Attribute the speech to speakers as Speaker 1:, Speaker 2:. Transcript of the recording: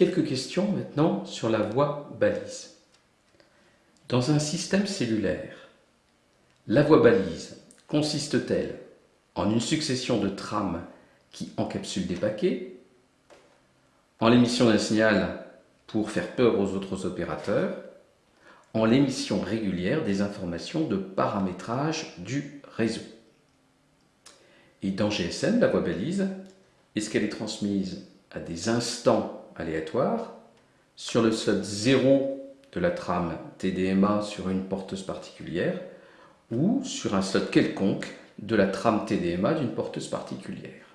Speaker 1: Quelques questions maintenant sur la voie balise. Dans un système cellulaire, la voie balise consiste-t-elle en une succession de trames qui encapsulent des paquets, en l'émission d'un signal pour faire peur aux autres opérateurs, en l'émission régulière des informations de paramétrage du réseau? Et dans GSM, la voie balise, est-ce qu'elle est transmise à des instants aléatoires sur le slot 0 de la trame TDMA sur une porteuse particulière ou sur un slot quelconque de la trame TDMA d'une porteuse particulière